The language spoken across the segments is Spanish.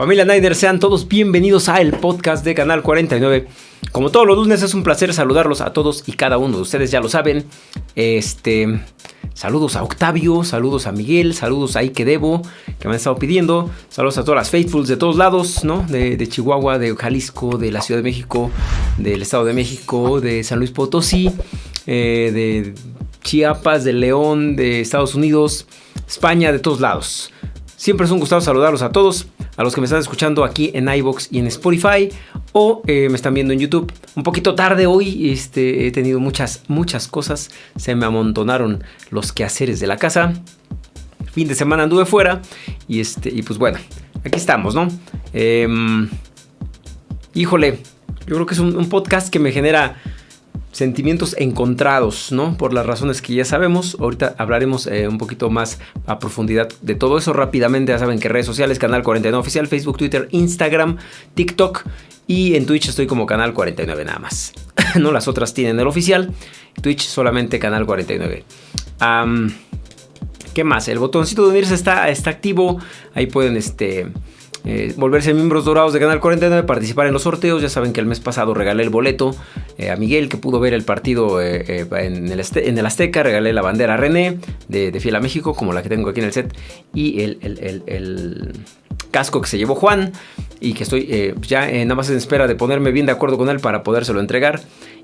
Familia Niners, sean todos bienvenidos a el podcast de Canal 49. Como todos los lunes es un placer saludarlos a todos y cada uno de ustedes, ya lo saben. Este, saludos a Octavio, saludos a Miguel, saludos a Ike Debo, que me han estado pidiendo. Saludos a todas las faithfuls de todos lados, ¿no? De, Chihuahua, de Jalisco, de la Ciudad de México, del Estado de México, de San Luis Potosí, eh, de Chiapas, de León, de Estados Unidos, España, de todos lados. Siempre es un gusto saludarlos a todos a los que me están escuchando aquí en iBox y en Spotify o eh, me están viendo en YouTube. Un poquito tarde hoy, este, he tenido muchas, muchas cosas. Se me amontonaron los quehaceres de la casa. Fin de semana anduve fuera y, este, y pues bueno, aquí estamos, ¿no? Em, híjole, yo creo que es un podcast que me genera sentimientos encontrados, ¿no? Por las razones que ya sabemos. Ahorita hablaremos eh, un poquito más a profundidad de todo eso rápidamente. Ya saben que redes sociales, Canal 49 Oficial, Facebook, Twitter, Instagram, TikTok y en Twitch estoy como Canal 49 nada más. no las otras tienen el oficial. Twitch solamente Canal 49. ¿Qué más? El botoncito de unirse está, está activo. Ahí pueden este eh, volverse miembros dorados de Canal 49, participar en los sorteos. Ya saben que el mes pasado regalé el boleto eh, a Miguel, que pudo ver el partido eh, en, el Azteca. Regalé la bandera a René de, Fiel a México, como la que tengo aquí en el set. Y el, casco que se llevó Juan. Y que estoy ya nada más en espera de ponerme bien de acuerdo con él para podérselo entregar.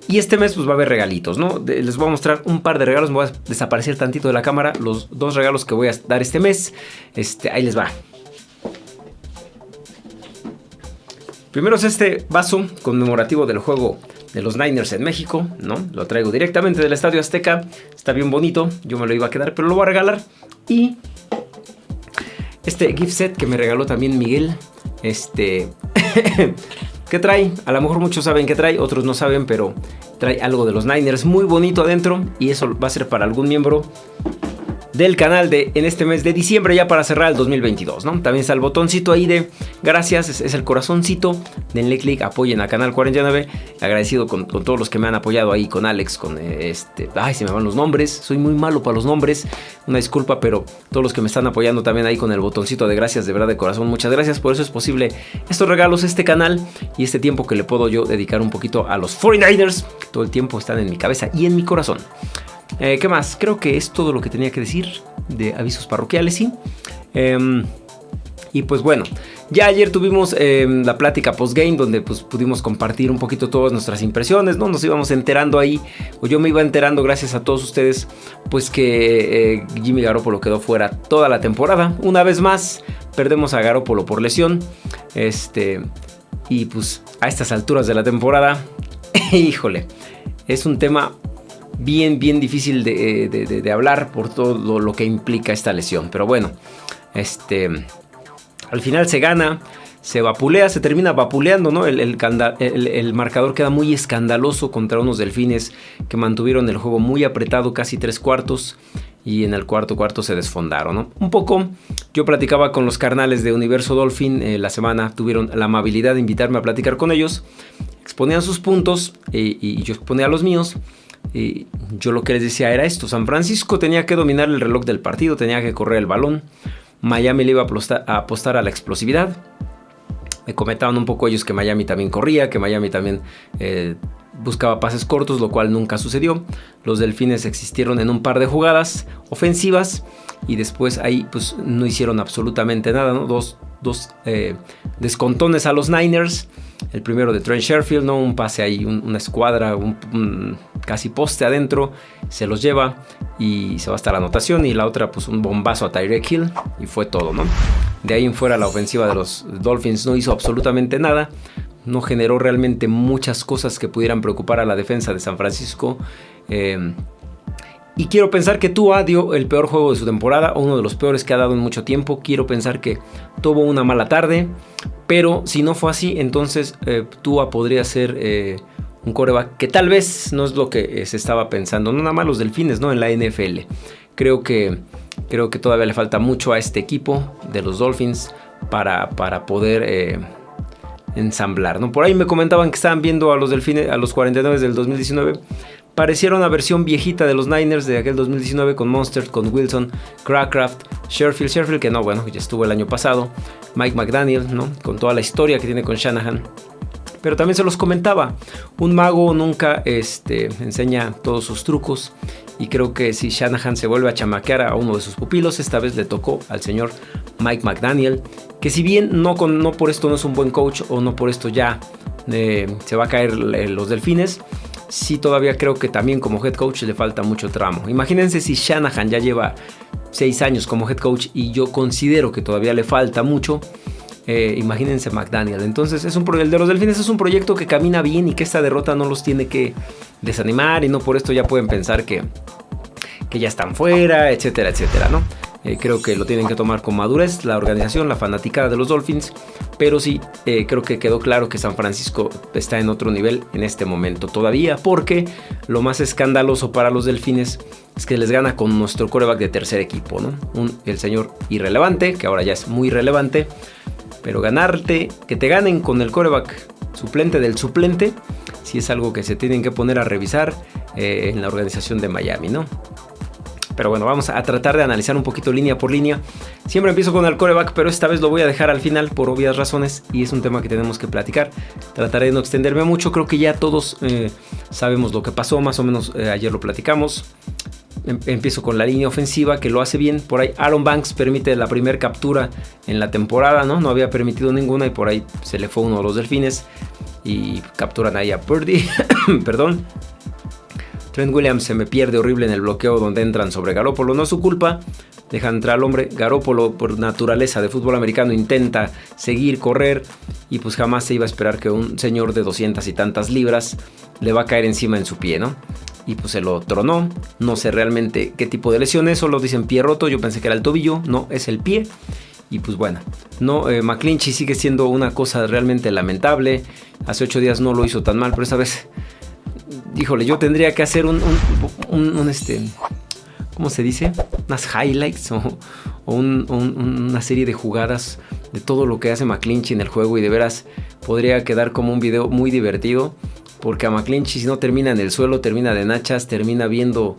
Y este mes pues va a haber regalitos, ¿no? les voy a mostrar un par de regalos. Me voy a desaparecer tantito de la cámara. Los dos regalos que voy a dar este mes. Este, ahí les va. Primero es este vaso conmemorativo del juego de los Niners en México, ¿no? Lo traigo directamente del Estadio Azteca. Está bien bonito. Yo me lo iba a quedar, pero lo voy a regalar. Y este gift set que me regaló también Miguel. Este... ¿Qué trae? A lo mejor muchos saben qué trae, otros no saben, pero trae algo de los Niners muy bonito adentro. Y eso va a ser para algún miembro del canal de en este mes de diciembre ya para cerrar el 2022, ¿no? También está el botoncito ahí de gracias, es, el corazoncito, denle click, apoyen a Canal 49, agradecido con, todos los que me han apoyado ahí, con Alex, con este, ay, se me van los nombres, soy muy malo para los nombres, una disculpa, pero todos los que me están apoyando también ahí con el botoncito de gracias, de verdad de corazón, muchas gracias, por eso es posible estos regalos, este canal y este tiempo que le puedo yo dedicar un poquito a los 49ers, que todo el tiempo están en mi cabeza y en mi corazón. Eh, ¿Qué más? Creo que es todo lo que tenía que decir de avisos parroquiales, ¿sí? Em, y pues bueno, ya ayer tuvimos em, la plática post-game donde pues pudimos compartir un poquito todas nuestras impresiones, ¿no? Nos íbamos enterando ahí, o yo me iba enterando gracias a todos ustedes, pues que eh, Jimmy Garoppolo quedó fuera toda la temporada. Una vez más, perdemos a Garoppolo por lesión. Este, y pues a estas alturas de la temporada, híjole, es un tema bien, bien difícil de, hablar por todo lo, que implica esta lesión. Pero bueno, este, al final se gana, se vapulea, se termina vapuleando, ¿no? El, el, marcador queda muy escandaloso contra unos delfines que mantuvieron el juego muy apretado, casi tres cuartos. Y en el cuarto cuarto se desfondaron, ¿no? Un poco, yo platicaba con los carnales de Universo Dolphin eh, la semana, tuvieron la amabilidad de invitarme a platicar con ellos, exponían sus puntos eh, y yo exponía los míos. Y yo lo que les decía era esto, San Francisco tenía que dominar el reloj del partido, tenía que correr el balón, Miami le iba a apostar a, la explosividad. Me comentaban un poco ellos que Miami también corría, que Miami también eh, buscaba pases cortos, lo cual nunca sucedió. Los delfines existieron en un par de jugadas ofensivas y después ahí pues no hicieron absolutamente nada. Dos, dos eh, descontones a los Niners el primero de Trent Sherfield, ¿no? Un pase ahí, una escuadra, un, casi poste adentro, se los lleva y se va hasta la anotación. Y la otra, pues un bombazo a Tyreek Hill y fue todo, ¿no? De ahí en fuera la ofensiva de los Dolphins no hizo absolutamente nada. No generó realmente muchas cosas que pudieran preocupar a la defensa de San Francisco. Eh, y quiero pensar que Tua dio el peor juego de su temporada, uno de los peores que ha dado en mucho tiempo. Quiero pensar que tuvo una mala tarde, pero si no fue así, entonces eh, Tua podría ser eh, un coreback que tal vez no es lo que eh, se estaba pensando. No nada más los delfines, ¿no? En la NFL. Creo que, creo que todavía le falta mucho a este equipo de los Dolphins para, para poder ensamblar, ¿no? Por ahí me comentaban que estaban viendo a los delfines, a los 49 del 2019 pareciera una versión viejita de los Niners de aquel 2019 con Monster, con Wilson, Crackraft, Sherfield, Sherfield que no, bueno, ya estuvo el año pasado. Mike McDaniel, ¿no? Con toda la historia que tiene con Shanahan. Pero también se los comentaba, un mago nunca este, enseña todos sus trucos y creo que si Shanahan se vuelve a chamaquear a uno de sus pupilos, esta vez le tocó al señor Mike McDaniel, que si bien no, con, no por esto no es un buen coach o no por esto ya eh, se va a caer los delfines, sí todavía creo que también como head coach le falta mucho tramo. Imagínense si Shanahan ya lleva seis años como head coach y yo considero que todavía le falta mucho. Eh, imagínense McDaniel. Entonces, es un, el de los Delfines es un proyecto que camina bien y que esta derrota no los tiene que desanimar y no por esto ya pueden pensar que, que ya están fuera, etcétera, etcétera, ¿no? Eh, creo que lo tienen que tomar con madurez la organización, la fanaticada de los Dolphins, pero sí eh, creo que quedó claro que San Francisco está en otro nivel en este momento todavía, porque lo más escandaloso para los Delfines es que les gana con nuestro coreback de tercer equipo, ¿no? el señor irrelevante, que ahora ya es muy relevante, pero ganarte, que te ganen con el coreback suplente del suplente, sí es algo que se tienen que poner a revisar eh, en la organización de Miami, ¿no? Pero bueno, vamos a tratar de analizar un poquito línea por línea. Siempre empiezo con el coreback, pero esta vez lo voy a dejar al final por obvias razones y es un tema que tenemos que platicar. Trataré de no extenderme mucho, creo que ya todos eh, sabemos lo que pasó, más o menos eh, ayer lo platicamos. Em, empiezo con la línea ofensiva que lo hace bien. Por ahí Aaron Banks permite la primera captura en la temporada, ¿no? No había permitido ninguna y por ahí se le fue uno de los delfines y capturan ahí a Purdy. Perdón. Trent Williams se me pierde horrible en el bloqueo donde entran sobre Garópolo. No es su culpa. Deja entrar al hombre. Garópolo, por naturaleza de fútbol americano, intenta seguir, correr. Y pues jamás se iba a esperar que un señor de 200 y tantas libras le va a caer encima en su pie, ¿no? Y pues se lo tronó. No sé realmente qué tipo de lesión es. Solo dicen pie roto. Yo pensé que era el tobillo. No, es el pie. Y pues bueno, no, eh, McClinchy sigue siendo una cosa realmente lamentable. Hace ocho días no lo hizo tan mal, pero esta vez híjole, yo tendría que hacer un, un, este, ¿cómo se dice? Unas highlights o, una serie de jugadas de todo lo que hace McClinchy en el juego y de veras podría quedar como un video muy divertido porque a McClinchy si no termina en el suelo, termina de nachas, termina viendo,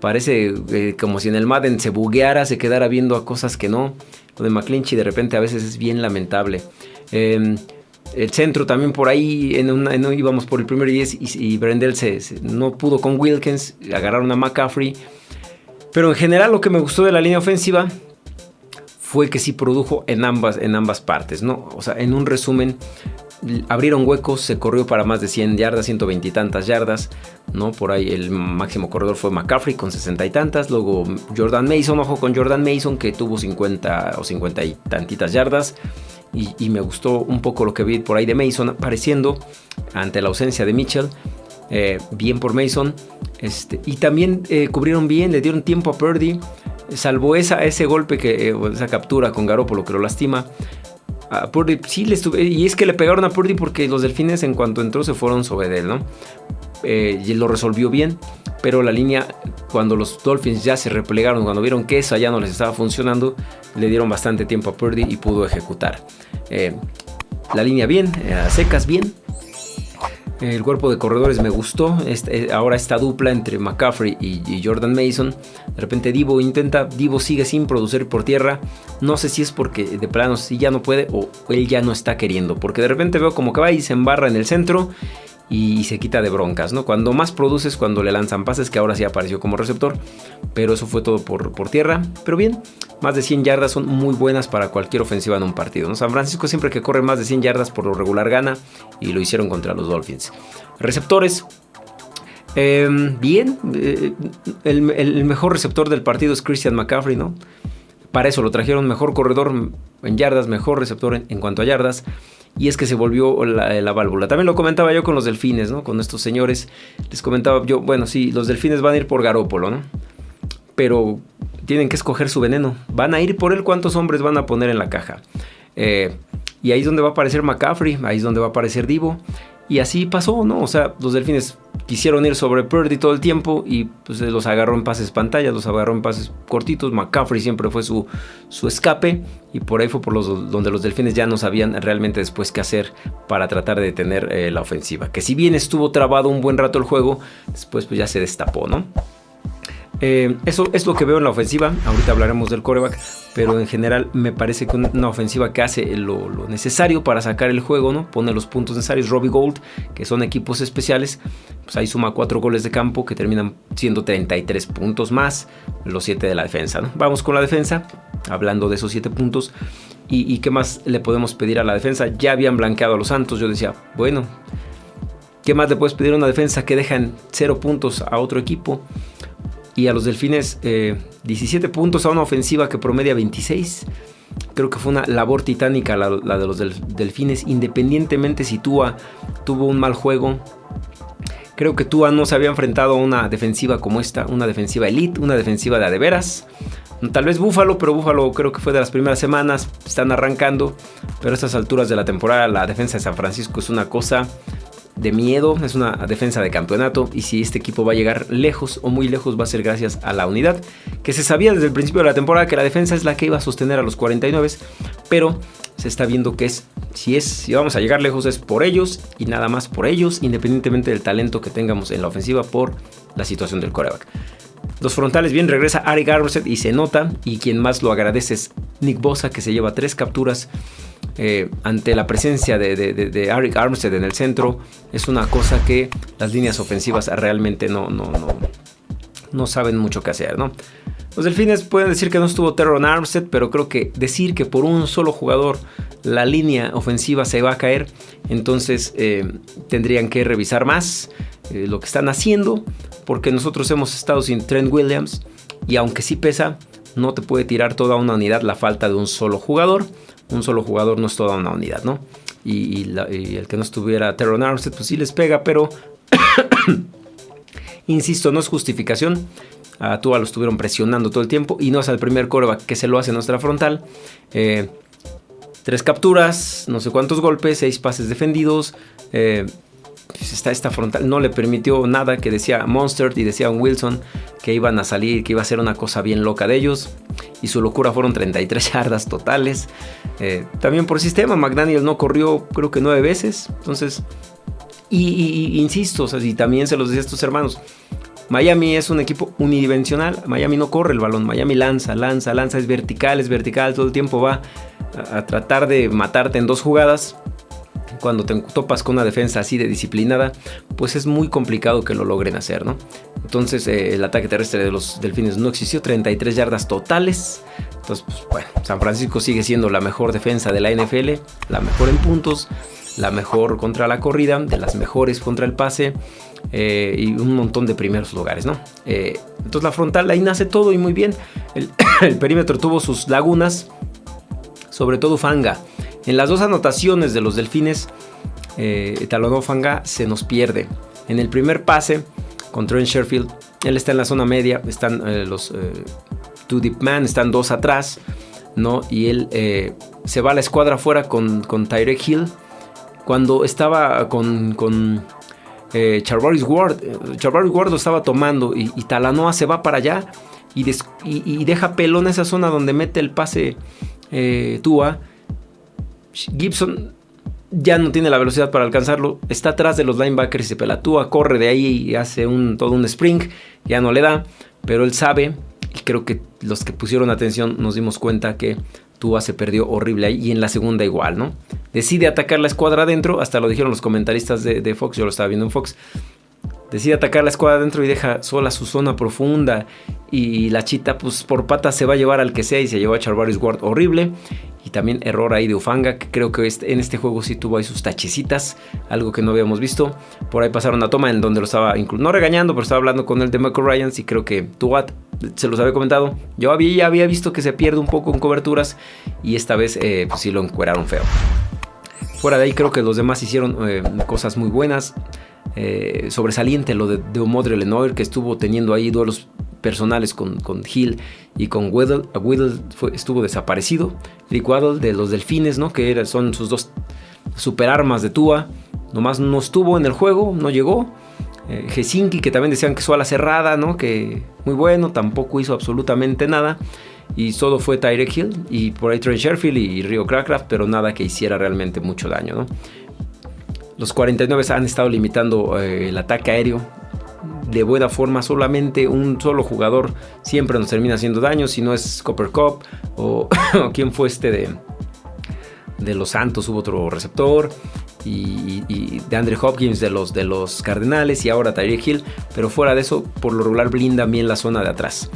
parece eh, como si en el Madden se bugueara, se quedara viendo a cosas que no. Lo de McClinchy de repente a veces es bien lamentable. Eh, el centro también por ahí, en una, íbamos por el primer 10 y, Brendel se, no pudo con Wilkins, agarraron a McCaffrey. Pero en general lo que me gustó de la línea ofensiva fue que sí produjo en ambas, en ambas partes, ¿no? O sea, en un resumen, abrieron huecos, se corrió para más de 100 yardas, 120 y tantas yardas, ¿no? Por ahí el máximo corredor fue McCaffrey con 60 y tantas, luego Jordan Mason, ojo con Jordan Mason que tuvo 50 o 50 y tantitas yardas y, me gustó un poco lo que vi por ahí de Mason apareciendo ante la ausencia de Mitchell. Eh, bien por Mason. Este, y también eh, cubrieron bien, le dieron tiempo a Purdy. Salvo esa, ese golpe, que, eh, esa captura con Garoppolo que lo lastima. A Purdy sí le estuve. Y es que le pegaron a Purdy porque los delfines, en cuanto entró, se fueron sobre él, ¿no? Y lo resolvió bien pero la línea, cuando los Dolphins ya se replegaron, cuando vieron que eso ya no les estaba funcionando, le dieron bastante tiempo a Purdy y pudo ejecutar. Eh, la línea bien, eh, secas bien. El cuerpo de corredores me gustó. Este, eh, ahora esta dupla entre McCaffrey y, Jordan Mason. De repente Divo intenta, Divo sigue sin producir por tierra. No sé si es porque de plano si ya no puede o él ya no está queriendo. Porque de repente veo como que va y se embarra en el centro y se quita de broncas, ¿no? Cuando más produces, cuando le lanzan pases, que ahora sí apareció como receptor, pero eso fue todo por, por tierra. Pero bien, más de 100 yardas son muy buenas para cualquier ofensiva en un partido, ¿no? San Francisco siempre que corre más de 100 yardas por lo regular gana y lo hicieron contra los Dolphins. Receptores, em, bien, eh, el, mejor receptor del partido es Christian McCaffrey, ¿no? Para eso lo trajeron mejor corredor en yardas, mejor receptor en cuanto a yardas y es que se volvió la, válvula. También lo comentaba yo con los delfines, ¿no? Con estos señores. Les comentaba yo, bueno, sí, los delfines van a ir por Garópolo, ¿no? Pero tienen que escoger su veneno. Van a ir por él cuántos hombres van a poner en la caja. Eh, y ahí es donde va a aparecer McCaffrey, ahí es donde va a aparecer Divo. Y así pasó, ¿no? O sea, los delfines quisieron ir sobre Purdy todo el tiempo y pues los agarró en pases pantalla, los agarró en pases cortitos. McCaffrey siempre fue su, su escape y por ahí fue por los donde los delfines ya no sabían realmente después qué hacer para tratar de detener eh, la ofensiva. Que si bien estuvo trabado un buen rato el juego, después pues ya se destapó, ¿no? Eh, eso es lo que veo en la ofensiva. Ahorita hablaremos del coreback, pero en general me parece que una ofensiva que hace lo, necesario para sacar el juego, ¿no? Pone los puntos necesarios. Robbie Gold, que son equipos especiales, pues ahí suma cuatro goles de campo que terminan siendo 33 puntos más los 7 de la defensa. Vamos con la defensa, hablando de esos 7 puntos. Y, ¿Y qué más le podemos pedir a la defensa? Ya habían blanqueado a los Santos. Yo decía, bueno, ¿qué más le puedes pedir a una defensa que dejan 0 puntos a otro equipo? Y a los Delfines 17 eh, puntos a una ofensiva que promedia 26. Creo que fue una labor titánica la, de los Delfines, independientemente si Tua tuvo un mal juego. Creo que Tua no se había enfrentado a una defensiva como esta, una defensiva elite, una defensiva de adeveras. Tal vez Búfalo, pero Búfalo creo que fue de las primeras semanas, están arrancando, pero a estas alturas de la temporada la defensa de San Francisco es una cosa de miedo, es una defensa de campeonato y si este equipo va a llegar lejos o muy lejos va a ser gracias a la unidad, que se sabía desde el principio de la temporada que la defensa es la que iba a sostener a los 49, pero se está viendo que es si es si vamos a llegar lejos es por ellos y nada más por ellos, independientemente del talento que tengamos en la ofensiva por la situación del coreback. Los frontales bien regresa Ari Armstead y se nota y quien más lo agradece es Nick Bosa que se lleva tres capturas eh, ante la presencia de, de, Armstead en el centro, es una cosa que las líneas ofensivas realmente no, no, no, no saben mucho qué hacer, ¿no? Los delfines pueden decir que no estuvo Terron Armstead, pero creo que decir que por un solo jugador la línea ofensiva se va a caer, entonces eh, tendrían que revisar más eh, lo que están haciendo, porque nosotros hemos estado sin Trent Williams y aunque sí pesa, no te puede tirar toda una unidad la falta de un solo jugador un solo jugador no es toda una unidad, ¿no? Y, el que no estuviera Terron Armstead, pues sí les pega, pero insisto, no es justificación. A Tua lo estuvieron presionando todo el tiempo y no es el primer coreback que se lo hace en nuestra frontal. Eh, tres capturas, no sé cuántos golpes, seis pases defendidos. Eh, está esta frontal, no le permitió nada que decía Monster y decía Wilson que iban a salir, que iba a ser una cosa bien loca de ellos. Y su locura fueron 33 yardas totales. Eh, también por sistema, McDaniel no corrió creo que nueve veces. Entonces, y, insisto, o sea, y también se los decía a estos hermanos. Miami es un equipo unidimensional. Miami no corre el balón. Miami lanza, lanza, lanza. Es vertical, es vertical. Todo el tiempo va a tratar de matarte en dos jugadas cuando te topas con una defensa así de disciplinada, pues es muy complicado que lo logren hacer, ¿no? Entonces eh, el ataque terrestre de los delfines no existió, 33 yardas totales. Entonces, pues, San Francisco sigue siendo la mejor defensa de la NFL, la mejor en puntos, la mejor contra la corrida, de las mejores contra el pase. Eh, y un montón de primeros lugares, ¿no? Eh, entonces la frontal ahí nace todo y muy bien. El perímetro tuvo sus lagunas, sobre todo Fanga. En las dos anotaciones de los delfines, eh, Talonofanga se nos pierde. En el primer pase contra Trent Sherfield, él está en la zona media, están eh, los eh, two deep man, están dos atrás, ¿no? Y él eh, se va a la escuadra afuera con, con Tyrek Hill. Cuando estaba con, con Charvaris Ward, Charvaris Ward lo estaba tomando y, Talanoa se va para allá y, y, deja pelón esa zona donde mete el pase Tua Gibson ya no tiene la velocidad para alcanzarlo, está atrás de los linebackers y se pelatúa, corre de ahí y hace un, todo un spring, ya no le da, pero él sabe, y creo que los que pusieron atención nos dimos cuenta que Tua se perdió horrible ahí y en la segunda igual, ¿no? Decide atacar la escuadra adentro, hasta lo dijeron los comentaristas de, de Fox, yo lo estaba viendo en Fox, decide atacar la escuadra adentro y deja sola su zona profunda. Y la chita, pues por patas se va a llevar al que sea y se llevó a Charvarius Ward horrible. Y también error ahí de Ufanga, que creo que este, en este juego sí tuvo ahí sus tachecitas, algo que no habíamos visto. Por ahí pasaron una toma en donde lo estaba, no regañando, pero estaba hablando con el de Michael Ryans y creo que Tuat se los había comentado. Yo había, ya había visto que se pierde un poco en coberturas y esta vez eh, pues sí lo encueraron feo. Fuera de ahí creo que los demás hicieron eh, cosas muy buenas. Eh, sobresaliente lo de, de Omodre Lenoir, que estuvo teniendo ahí duelos personales con, con Hill y con Weddle. Weddle estuvo desaparecido. Rick Waddle de los Delfines, ¿no? que son sus dos superarmas de Tua. Nomás no estuvo en el juego, no llegó. Eh, que también decían que su ala cerrada, ¿no? que muy bueno, tampoco hizo absolutamente nada. Y solo fue Tyrek Hill y por ahí Trent Sherfield y Rio Crackraft, pero nada que hiciera realmente mucho daño. Los 49 han estado limitando eh, el ataque aéreo. de buena forma. Solamente un solo jugador siempre nos termina haciendo daño. Si no es Copper Cup o, quién fue este de, de los Santos, hubo otro receptor. Y, de Andre Hopkins de los, de los Cardenales y ahora Tyreek Hill. Pero fuera de eso, por lo regular blinda bien la zona de atrás.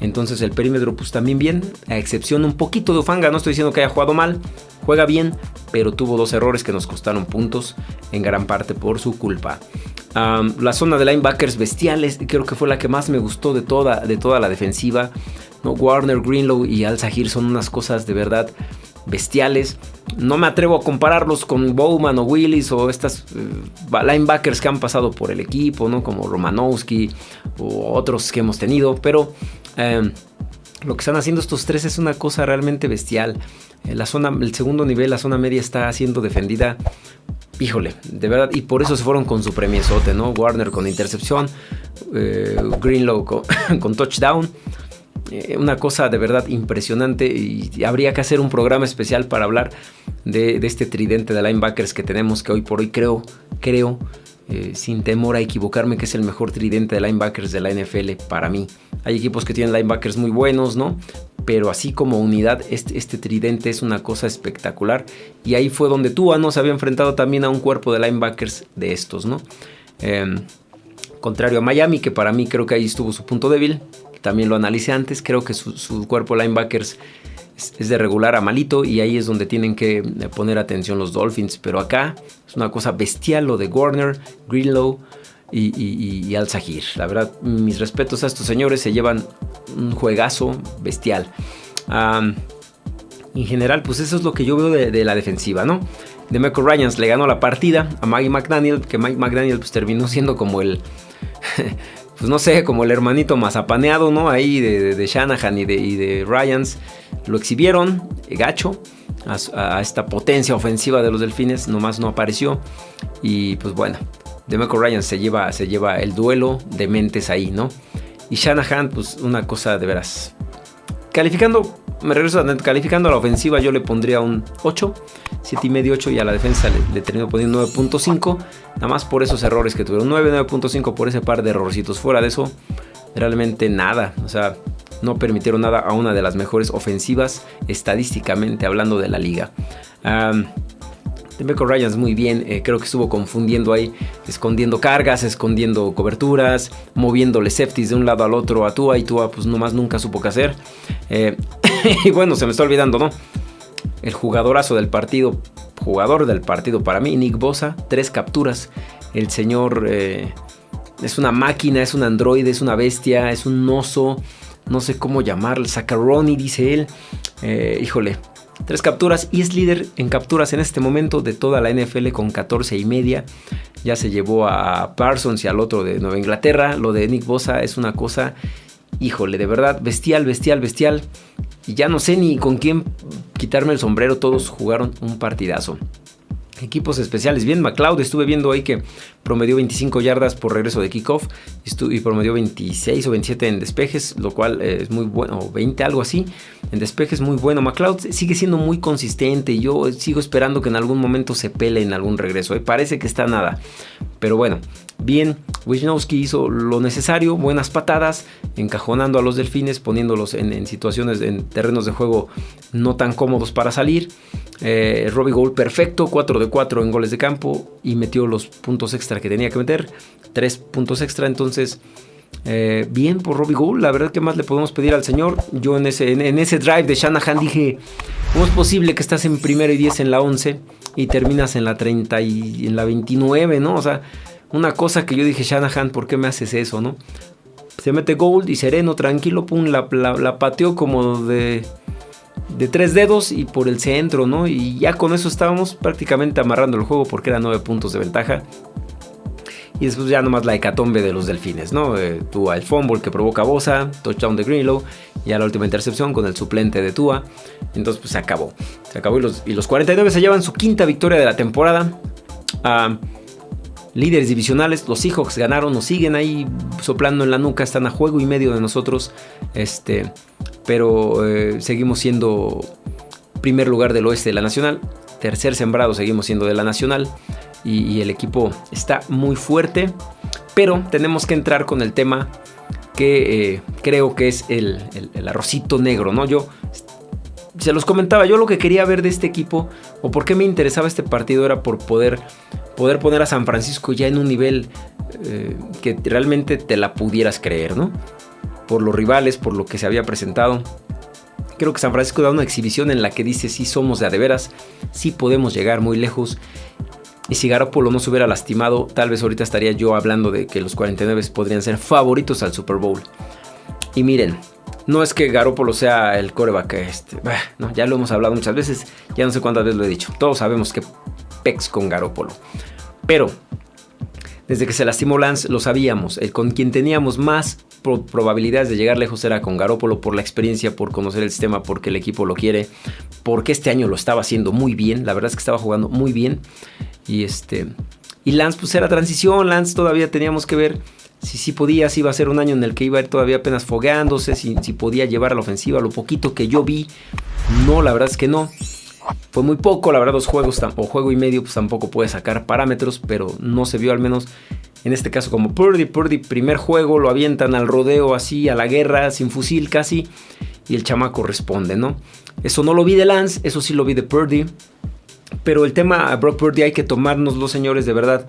Entonces el perímetro pues también bien, a excepción un poquito de Ufanga, no estoy diciendo que haya jugado mal, juega bien, pero tuvo dos errores que nos costaron puntos en gran parte por su culpa. la zona de linebackers bestiales creo que fue la que más me gustó de toda, de toda la defensiva. ¿no? Warner, Greenlow y Al Zahir son unas cosas de verdad bestiales. No me atrevo a compararlos con Bowman o Willis o estas eh, linebackers que han pasado por el equipo, ¿no? Como Romanowski o otros que hemos tenido, pero em, lo que están haciendo estos tres es una cosa realmente bestial. Eh, la zona, el segundo nivel, la zona media está siendo defendida. Híjole, de verdad, y por eso se fueron con su premiesote, ¿no? Warner con intercepción, eh, Greenlow con touchdown. Eh, una cosa de verdad impresionante y habría que hacer un programa especial para hablar de, este tridente de linebackers que tenemos que hoy por hoy creo, creo, eh, sin temor a equivocarme, que es el mejor tridente de linebackers de la NFL para mí. Hay equipos que tienen linebackers muy buenos, ¿no? Pero así como unidad, este, este tridente es una cosa espectacular. Y ahí fue donde Tua no se había enfrentado también a un cuerpo de linebackers de estos, ¿no? Em, contrario a Miami, que para mí creo que ahí estuvo su punto débil también lo analicé antes, creo que su, cuerpo linebackers es, de regular a malito y ahí es donde tienen que eh, poner atención los Dolphins. Pero acá es una cosa bestial lo de Warner, Greenlow y, Al Sahir. La verdad, mis respetos a estos señores, se llevan un juegazo bestial. en general, pues eso es lo que yo veo de, la defensiva, ¿no? De Michael Ryans le ganó la partida a Mike McDaniel, que Mike McDaniel pues terminó siendo como el... pues no sé, como el hermanito mazapaneado, ¿no? Ahí de, Shanahan y de, de, Ryans. Lo exhibieron, eh, gacho, a, esta potencia ofensiva de los delfines, nomás no apareció. Y pues bueno, Demeco Ryans se lleva, se lleva el duelo de mentes ahí, ¿no? Y Shanahan, pues una cosa de veras. Calificando me regreso a calificando a la ofensiva, yo le pondría un 8, 7 y medio 8 y a la defensa le, termino poniendo 9.5, nada más por esos errores que tuvieron, 9, 9.5 por ese par de errorcitos, fuera de eso, realmente nada, o sea, no permitieron nada a una de las mejores ofensivas estadísticamente hablando de la liga. Demeco Ryans muy bien, eh, creo que estuvo confundiendo ahí, escondiendo cargas, escondiendo coberturas, moviéndole safeties de un lado al otro a Tua y Tua pues nomás nunca supo qué hacer. Eh, y bueno, se me está olvidando, ¿no? El jugadorazo del partido, jugador del partido para mí, Nick Bosa, tres capturas. El señor eh, es una máquina, es un androide, es una bestia, es un oso, no sé cómo llamarlo, Sacaroni, dice él. híjole, Tres capturas y es líder en capturas en este momento de toda la NFL con 14 y media. Ya se llevó a Parsons y al otro de Nueva Inglaterra. Lo de Nick Bosa es una cosa, híjole, de verdad, bestial, bestial, bestial. Y ya no sé ni con quién quitarme el sombrero. Todos jugaron un partidazo. Equipos especiales. Bien, McLeod, estuve viendo ahí que promedió 25 yardas por regreso de kickoff y promedió 26 o 27 en despejes, lo cual eh, es muy bueno, o 20, algo así. En despejes muy bueno. McLeod sigue siendo muy consistente y yo sigo esperando que en algún momento se pele en algún regreso. ¿eh? Parece que está nada. Pero bueno, bien, Wisnowski hizo lo necesario, buenas patadas, encajonando a los delfines, poniéndolos en, situaciones, en terrenos de juego no tan cómodos para salir. Eh, Robbie Gould perfecto, 4 de 4 en goles de campo y metió los puntos extra que tenía que meter, 3 puntos extra, entonces... Eh, bien por Robbie Gould, la verdad que más le podemos pedir al señor. Yo en ese, en, ese drive de Shanahan dije, ¿cómo es posible que estás en primero y 10 en la 11 y terminas en la 30 y en la 29, ¿no? O sea, una cosa que yo dije, Shanahan, ¿por qué me haces eso, no? Se mete Gold y sereno, tranquilo, pum, la, la, pateó como de, de tres dedos y por el centro, ¿no? Y ya con eso estábamos prácticamente amarrando el juego porque eran nueve puntos de ventaja. Y después ya nomás la hecatombe de los delfines, ¿no? Eh, Tua el fumble que provoca Bosa, touchdown de Greenlow, ya la última intercepción con el suplente de Tua. Entonces pues se acabó. Se acabó y los, y los 49 se llevan su quinta victoria de la temporada. Ah, líderes divisionales, los Seahawks ganaron, nos siguen ahí soplando en la nuca, están a juego y medio de nosotros, este, pero eh, seguimos siendo primer lugar del oeste de la Nacional, tercer sembrado seguimos siendo de la Nacional y, el equipo está muy fuerte. Pero tenemos que entrar con el tema que eh, creo que es el, arrocito negro, ¿no? Yo se los comentaba, yo lo que quería ver de este equipo o por qué me interesaba este partido era por poder, poder poner a San Francisco ya en un nivel eh, que realmente te la pudieras creer, ¿no? Por los rivales, por lo que se había presentado. Creo que San Francisco da una exhibición en la que dice sí somos de a de veras, sí podemos llegar muy lejos. Y si Garoppolo no se hubiera lastimado, tal vez ahorita estaría yo hablando de que los 49 podrían ser favoritos al Super Bowl. Y miren, no es que Garoppolo sea el coreback, este, ya lo hemos hablado muchas veces, ya no sé cuántas veces lo he dicho. Todos sabemos que pex con Garoppolo. Pero desde que se lastimó Lance lo sabíamos, el con quien teníamos más probabilidades de llegar lejos era con Garópolo por la experiencia, por conocer el sistema, porque el equipo lo quiere, porque este año lo estaba haciendo muy bien, la verdad es que estaba jugando muy bien. Y este y Lance pues era transición, Lance todavía teníamos que ver si sí podía, si iba a ser un año en el que iba a ir todavía apenas fogueándose, si, si podía llevar a la ofensiva, lo poquito que yo vi, no, la verdad es que no. Fue muy poco, la verdad, dos juegos o juego y medio, pues tampoco puede sacar parámetros, pero no se vio al menos en este caso como Purdy. Purdy, primer juego, lo avientan al rodeo así, a la guerra, sin fusil casi, y el chamaco responde, ¿no? Eso no lo vi de Lance, eso sí lo vi de Purdy. Pero el tema a Brock Purdy hay que tomarnos los señores de verdad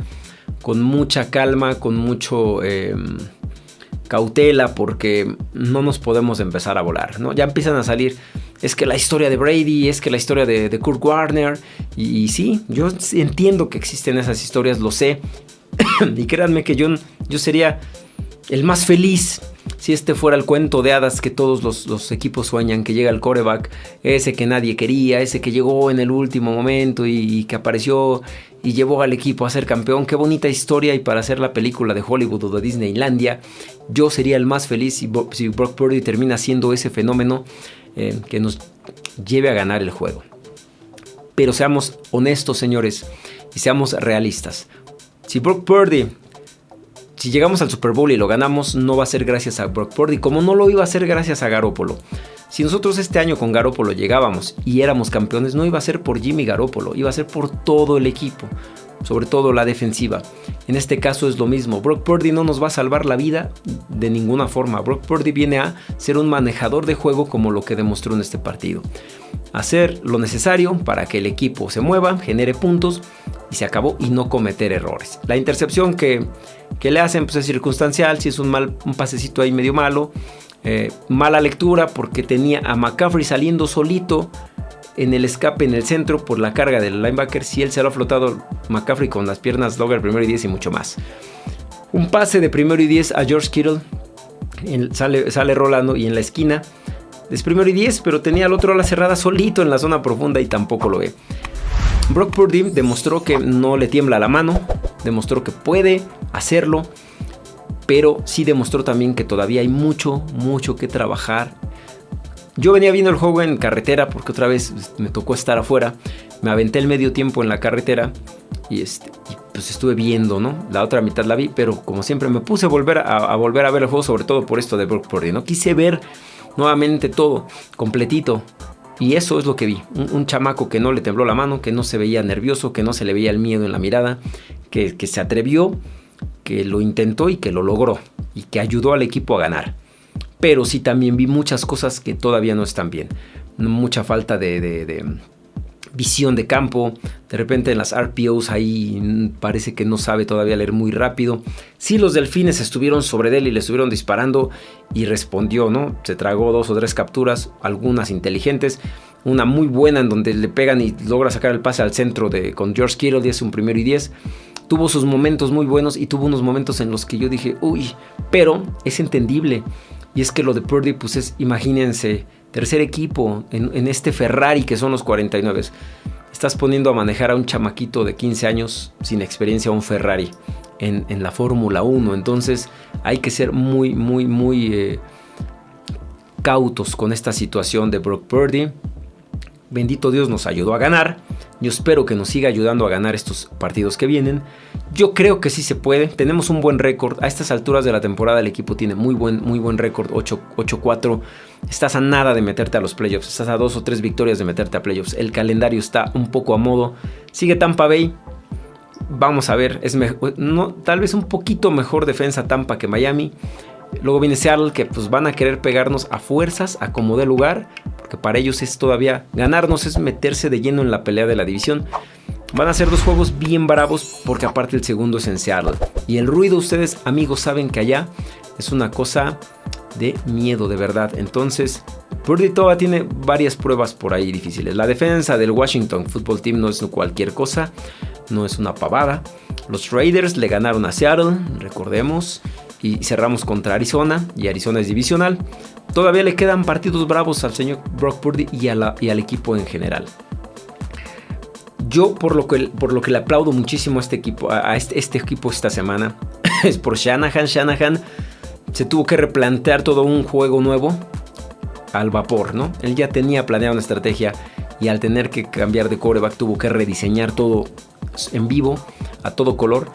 con mucha calma, con mucho em, cautela, porque no nos podemos empezar a volar, ¿no? Ya empiezan a salir es que la historia de Brady, es que la historia de, Kurt Warner. Y, sí, yo entiendo que existen esas historias, lo sé. y créanme que yo, yo sería el más feliz si este fuera el cuento de hadas que todos los, equipos sueñan, que llega el coreback, ese que nadie quería, ese que llegó en el último momento y, que apareció y llevó al equipo a ser campeón. Qué bonita historia y para hacer la película de Hollywood o de Disneylandia, yo sería el más feliz si, si Brock Purdy termina siendo ese fenómeno eh, que nos lleve a ganar el juego. Pero seamos honestos, señores, y seamos realistas. Si Brock Purdy, si llegamos al Super Bowl y lo ganamos, no va a ser gracias a Brock Purdy, como no lo iba a ser gracias a Garoppolo. Si nosotros este año con Garoppolo llegábamos y éramos campeones, no iba a ser por Jimmy Garoppolo, iba a ser por todo el equipo sobre todo la defensiva. En este caso es lo mismo, Brock Purdy no nos va a salvar la vida de ninguna forma. Brock Purdy viene a ser un manejador de juego como lo que demostró en este partido. Hacer lo necesario para que el equipo se mueva, genere puntos y se acabó y no cometer errores. La intercepción que, le hacen pues, es circunstancial, si es un, mal, un pasecito ahí medio malo. Eh, mala lectura porque tenía a McCaffrey saliendo solito en el escape en el centro por la carga del linebacker. Si él se lo ha flotado McCaffrey con las piernas Dogger primero y 10 y mucho más. Un pase de primero y 10 a George Kittle. sale, sale rolando y en la esquina. Es primero y 10, pero tenía al otro la cerrada solito en la zona profunda y tampoco lo ve. Brock Purdy demostró que no le tiembla la mano, demostró que puede hacerlo, pero sí demostró también que todavía hay mucho, mucho que trabajar yo venía viendo el juego en carretera porque otra vez pues, me tocó estar afuera. Me aventé el medio tiempo en la carretera y, este, pues estuve viendo, ¿no? La otra mitad la vi, pero como siempre me puse a volver a, volver a ver el juego, sobre todo por esto de Brock Purdy, ¿no? Quise ver nuevamente todo, completito. Y eso es lo que vi. Un, chamaco que no le tembló la mano, que no se veía nervioso, que no se le veía el miedo en la mirada, que, se atrevió, que lo intentó y que lo logró. Y que ayudó al equipo a ganar pero sí también vi muchas cosas que todavía no están bien. Mucha falta de, visión de campo. De repente en las RPOs ahí parece que no sabe todavía leer muy rápido. Sí, los delfines estuvieron sobre él y le estuvieron disparando y respondió, ¿no? Se tragó dos o tres capturas, algunas inteligentes. Una muy buena en donde le pegan y logra sacar el pase al centro de, con George Kittle y un primero y diez. Tuvo sus momentos muy buenos y tuvo unos momentos en los que yo dije, uy, pero es entendible. Y es que lo de Purdy, pues es, imagínense, tercer equipo en, este Ferrari que son los 49. Estás poniendo a manejar a un chamaquito de 15 años sin experiencia un Ferrari en, la Fórmula 1. Entonces hay que ser muy, muy, muy eh, cautos con esta situación de Brock Purdy. Bendito Dios nos ayudó a ganar. Yo espero que nos siga ayudando a ganar estos partidos que vienen. Yo creo que sí se puede. Tenemos un buen récord. A estas alturas de la temporada el equipo tiene muy buen, muy buen récord. 8-4. Estás a nada de meterte a los playoffs. Estás a dos o tres victorias de meterte a playoffs. El calendario está un poco a modo. Sigue Tampa Bay. vamos a ver, es no, tal vez un poquito mejor defensa Tampa que Miami. Luego viene Seattle que pues van a querer pegarnos a fuerzas, a como de lugar, porque para ellos es todavía ganarnos, es meterse de lleno en la pelea de la división. Van a ser dos juegos bien bravos porque aparte el segundo es en Seattle. Y el ruido ustedes amigos saben que allá es una cosa de miedo de verdad. Entonces, Purdy todavía tiene varias pruebas por ahí difíciles. La defensa del Washington Football Team no es cualquier cosa, no es una pavada. Los Raiders le ganaron a Seattle, recordemos, y cerramos contra Arizona, y Arizona es divisional. Todavía le quedan partidos bravos al señor Brock Purdy y, al equipo en general. Yo por lo, que, por lo que le aplaudo muchísimo a este equipo, a este, este equipo esta semana, es por Shanahan. Shanahan se tuvo que replantear todo un juego nuevo al vapor, ¿no? Él ya tenía planeado una estrategia y al tener que cambiar de coreback tuvo que rediseñar todo en vivo, a todo color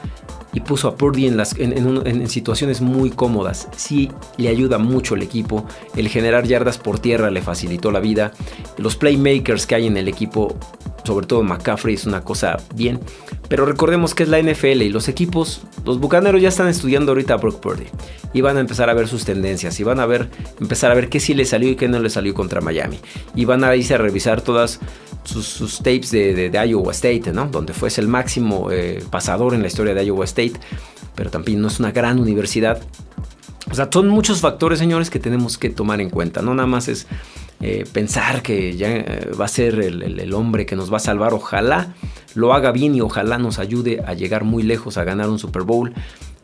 y puso a Purdy en, las, en, situaciones muy cómodas. Sí le ayuda mucho el equipo. El generar yardas por tierra le facilitó la vida. Los playmakers que hay en el equipo, sobre todo McCaffrey, es una cosa bien. Pero recordemos que es la NFL y los equipos, los bucaneros ya están estudiando ahorita a Brock Purdy. Y van a empezar a ver sus tendencias. Y van a ver, empezar a ver qué sí le salió y qué no le salió contra Miami. Y van a irse a revisar todas sus, tapes de, Iowa State, ¿no? Donde fuese el máximo eh, pasador en la historia de Iowa State, pero también no es una gran universidad. O sea, son muchos factores, señores, que tenemos que tomar en cuenta. No nada más es eh, pensar que ya eh, va a ser el, hombre que nos va a salvar. Ojalá lo haga bien y ojalá nos ayude a llegar muy lejos, a ganar un Super Bowl.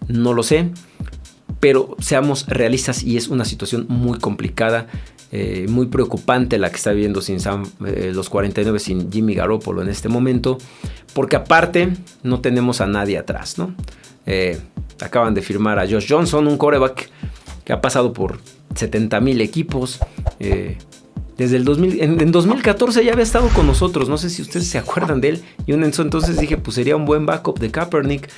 No lo sé, pero seamos realistas y es una situación muy complicada. Eh, muy preocupante la que está viviendo sin los 49 sin Jimmy Garoppolo en este momento, porque aparte no tenemos a nadie atrás, ¿no? Acaban de firmar a Josh Johnson, un coreback que ha pasado por 70 mil equipos. Desde el 2000, en, 2014 ya había estado con nosotros, no sé si ustedes se acuerdan de él. Y en entonces dije, pues sería un buen backup de Kaepernick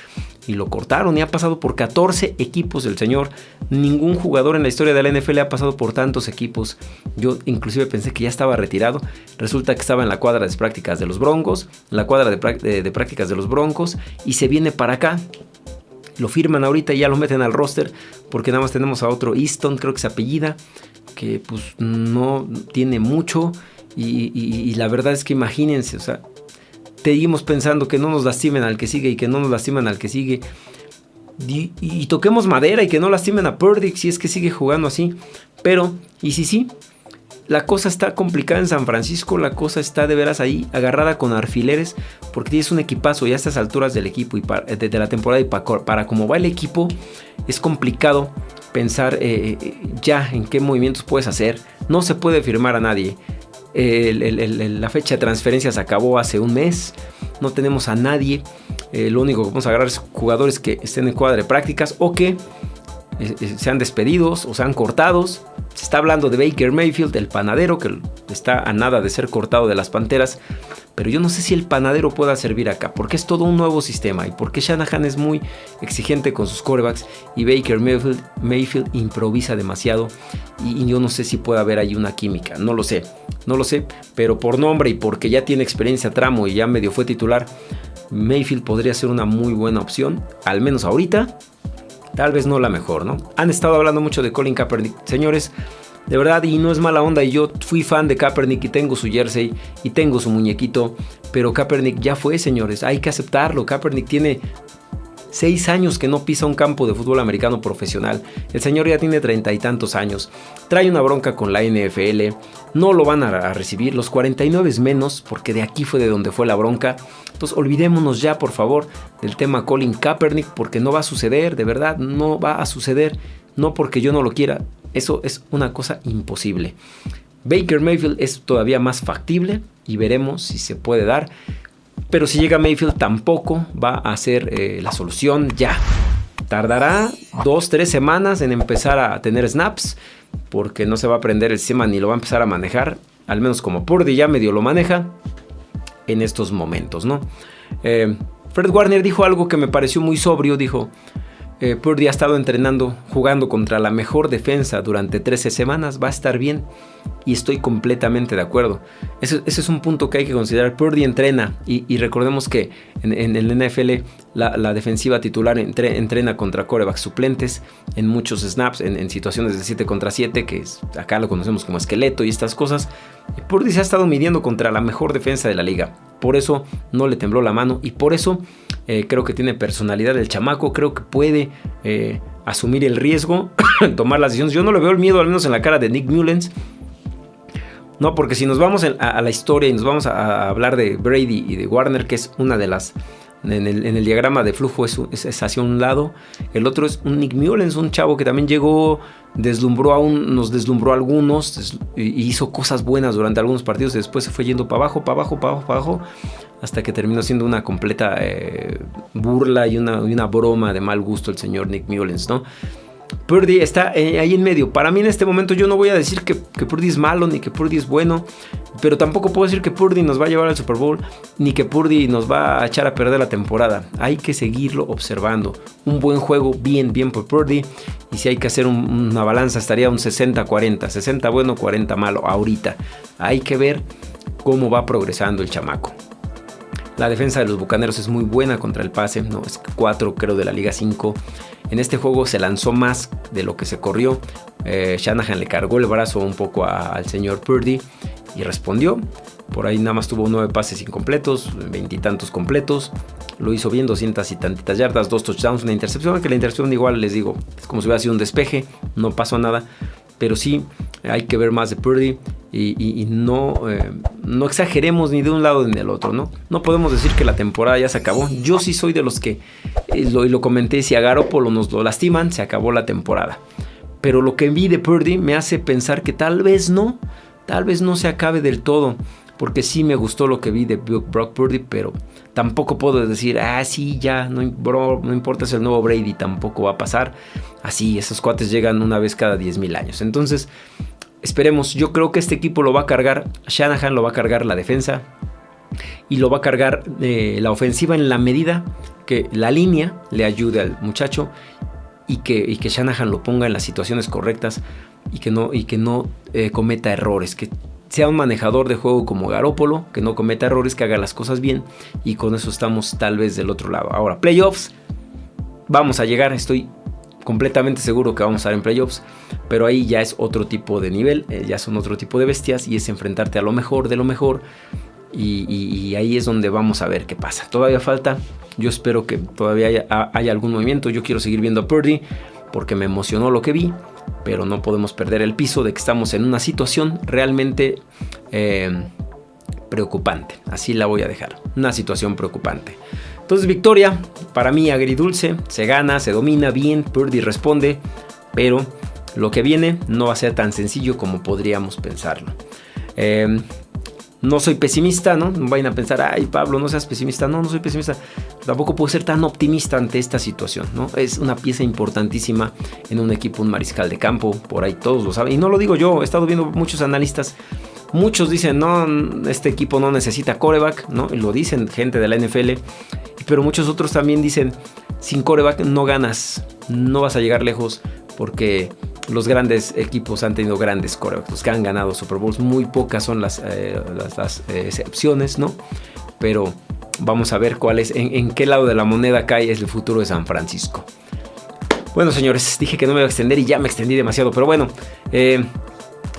y lo cortaron y ha pasado por 14 equipos el señor. Ningún jugador en la historia de la NFL ha pasado por tantos equipos. Yo inclusive pensé que ya estaba retirado. Resulta que estaba en la cuadra de prácticas de los Broncos, la cuadra de, prácticas de los Broncos y se viene para acá. Lo firman ahorita y ya lo meten al roster porque nada más tenemos a otro Easton, creo que se apellida, que pues no tiene mucho. Y, la verdad es que imagínense, o sea, seguimos pensando que no nos lastimen al que sigue y que no nos lastimen al que sigue. Y, toquemos madera y que no lastimen a Purdy si es que sigue jugando así. Pero, y si sí, la cosa está complicada en San Francisco, la cosa está de veras ahí agarrada con alfileres, porque tienes un equipazo y a estas alturas del equipo y de, la temporada y para, cómo va el equipo, es complicado pensar eh, eh, ya en qué movimientos puedes hacer. No se puede firmar a nadie la fecha de transferencias acabó hace un mes. No tenemos a nadie. Eh, lo único que vamos a agarrar es jugadores que estén en cuadra de prácticas o que sean despedidos o sean cortados. Se está hablando de Baker Mayfield, el panadero, que está a nada de ser cortado de las Panteras. Pero yo no sé si el panadero pueda servir acá, porque es todo un nuevo sistema y porque Shanahan es muy exigente con sus corebacks y Baker Mayfield, improvisa demasiado y, yo no sé si puede haber ahí una química, no lo sé, no lo sé, pero por nombre y porque ya tiene experiencia tramo y ya medio fue titular, Mayfield podría ser una muy buena opción, al menos ahorita, tal vez no la mejor, ¿no? Han estado hablando mucho de Colin Kaepernick, señores, de verdad, y no es mala onda, y yo fui fan de Kaepernick y tengo su jersey y tengo su muñequito, pero Kaepernick ya fue, señores, hay que aceptarlo. Kaepernick tiene seis años que no pisa un campo de fútbol americano profesional. El señor ya tiene treinta y tantos años. Trae una bronca con la NFL. No lo van a recibir. Los 49 es menos, porque de aquí fue de donde fue la bronca. Entonces olvidémonos ya, por favor, del tema Colin Kaepernick, porque no va a suceder, de verdad, no va a suceder. No porque yo no lo quiera, eso es una cosa imposible. Baker Mayfield es todavía más factible y veremos si se puede dar. Pero si llega Mayfield tampoco va a ser eh, la solución ya. Tardará dos, tres semanas en empezar a tener snaps porque no se va a aprender el sistema ni lo va a empezar a manejar. Al menos como Purdy ya medio lo maneja en estos momentos, ¿no? Eh, Fred Warner dijo algo que me pareció muy sobrio. Dijo, eh, Purdy ha estado entrenando, jugando contra la mejor defensa durante 13 semanas, va a estar bien y estoy completamente de acuerdo. Ese, es un punto que hay que considerar. Purdy entrena y, recordemos que en, el NFL la, defensiva titular entrena contra corebacks suplentes en muchos snaps, en, situaciones de 7 contra 7, que acá lo conocemos como esqueleto y estas cosas. Purdy se ha estado midiendo contra la mejor defensa de la liga. Por eso no le tembló la mano y por eso eh, creo que tiene personalidad el chamaco, creo que puede eh, asumir el riesgo, tomar las decisiones. Yo no le veo el miedo, al menos en la cara de Nick Mullens. No, porque si nos vamos a, la historia y nos vamos a, hablar de Brady y de Warner, que es una de las en el, diagrama de flujo es, hacia un lado. El otro es un Nick Mullens, un chavo que también llegó, deslumbró a un, nos deslumbró a algunos hizo cosas buenas durante algunos partidos. Y después se fue yendo para abajo, para abajo, para abajo, para abajo, hasta que terminó siendo una completa eh, burla y una, y una, broma de mal gusto el señor Nick Mullens, ¿no? Purdy está eh, ahí en medio. Para mí en este momento yo no voy a decir que, que, Purdy es malo ni que Purdy es bueno, pero tampoco puedo decir que Purdy nos va a llevar al Super Bowl ni que Purdy nos va a echar a perder la temporada. Hay que seguirlo observando. Un buen juego, bien, bien por Purdy. Y si hay que hacer una balanza estaría un 60-40. 60 bueno, 40 malo ahorita. Hay que ver cómo va progresando el chamaco. La defensa de los Bucaneros es muy buena contra el pase, no es 4 creo de la Liga 5. En este juego se lanzó más de lo que se corrió. Eh, Shanahan le cargó el brazo un poco al señor Purdy y respondió. Por ahí nada más tuvo 9 pases incompletos, veintitantos completos. Lo hizo bien, 200 y tantitas yardas, dos touchdowns, una intercepción. Que la intercepción igual les digo, es como si hubiera sido un despeje, no pasó nada. Pero sí hay que ver más de Purdy y, no, eh, no exageremos ni de un lado ni del otro, ¿no? No podemos decir que la temporada ya se acabó. Yo sí soy de los que, eh, lo, y lo comenté, si a Garoppolo nos lo lastiman, se acabó la temporada. Pero lo que vi de Purdy me hace pensar que tal vez no, tal vez no se acabe del todo. Porque sí me gustó lo que vi de Brock Purdy, pero tampoco puedo decir, ah, sí, ya, no, no importa si el nuevo Brady tampoco va a pasar. Así, esos cuates llegan una vez cada 10.000 años. Entonces, Esperemos, yo creo que este equipo lo va a cargar, Shanahan lo va a cargar la defensa y lo va a cargar eh, la ofensiva en la medida que la línea le ayude al muchacho y que, que Shanahan lo ponga en las situaciones correctas y que no, y que no eh, cometa errores, que sea un manejador de juego como Garópolo, que no cometa errores, que haga las cosas bien y con eso estamos tal vez del otro lado. Ahora, playoffs, vamos a llegar, estoy completamente seguro que vamos a estar en playoffs, pero ahí ya es otro tipo de nivel, eh, ya son otro tipo de bestias y es enfrentarte a lo mejor de lo mejor y, ahí es donde vamos a ver qué pasa. Todavía falta, yo espero que todavía haya, algún movimiento, yo quiero seguir viendo a Purdy porque me emocionó lo que vi, pero no podemos perder el piso de que estamos en una situación realmente eh, preocupante, así la voy a dejar, una situación preocupante. Entonces victoria, para mí agridulce, se gana, se domina bien, Purdy responde, pero lo que viene no va a ser tan sencillo como podríamos pensarlo. Em, no soy pesimista, ¿no? No vayan a pensar, ay Pablo, no seas pesimista. No, no soy pesimista. Tampoco puedo ser tan optimista ante esta situación, ¿no? Es una pieza importantísima en un equipo, un mariscal de campo, por ahí todos lo saben. Y no lo digo yo, he estado viendo muchos analistas. Muchos dicen, no, este equipo no necesita coreback, ¿no? Y lo dicen gente de la NFL pero muchos otros también dicen, sin coreback no ganas, no vas a llegar lejos porque los grandes equipos han tenido grandes corebacks, los que han ganado Super Bowls, muy pocas son las, eh, eh, excepciones, ¿no? Pero vamos a ver cuál es, en, qué lado de la moneda cae el futuro de San Francisco. Bueno, señores, dije que no me iba a extender y ya me extendí demasiado, pero bueno, eh,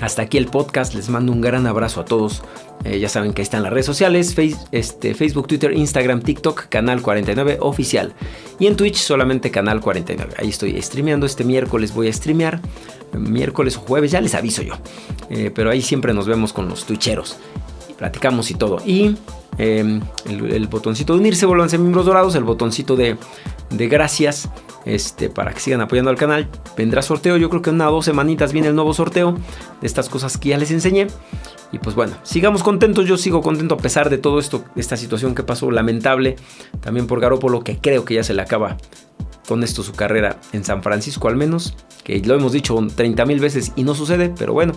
hasta aquí el podcast. Les mando un gran abrazo a todos. Eh, ya saben que están las redes sociales, este, Facebook, Twitter, Instagram, TikTok, Canal 49 Oficial. Y en Twitch solamente Canal 49. Ahí estoy streameando. Este miércoles voy a streamear. Miércoles o jueves, ya les aviso yo. Eh, pero ahí siempre nos vemos con los twitcheros. Platicamos y todo. Y em, el, botoncito de unirse, vuelvan a ser miembros dorados. El botoncito de, de gracias este, para que sigan apoyando al canal. Vendrá sorteo, yo creo que en una o dos semanitas viene el nuevo sorteo de estas cosas que ya les enseñé. Y pues bueno, sigamos contentos, yo sigo contento a pesar de todo esto, esta situación que pasó lamentable, también por Garópolo, que creo que ya se le acaba con esto su carrera en San Francisco al menos, que lo hemos dicho 30 mil veces y no sucede, pero bueno,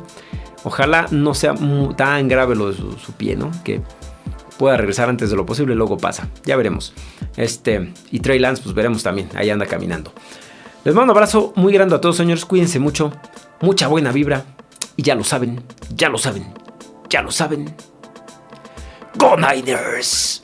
ojalá no sea tan grave lo de su, su pie, ¿no? Que pueda regresar antes de lo posible, luego pasa. Ya veremos. Este, y Trey Lance, pues veremos también. Ahí anda caminando. Les mando un abrazo muy grande a todos, señores. Cuídense mucho. Mucha buena vibra. Y ya lo saben, ya lo saben, ya lo saben. ¡Go Niners!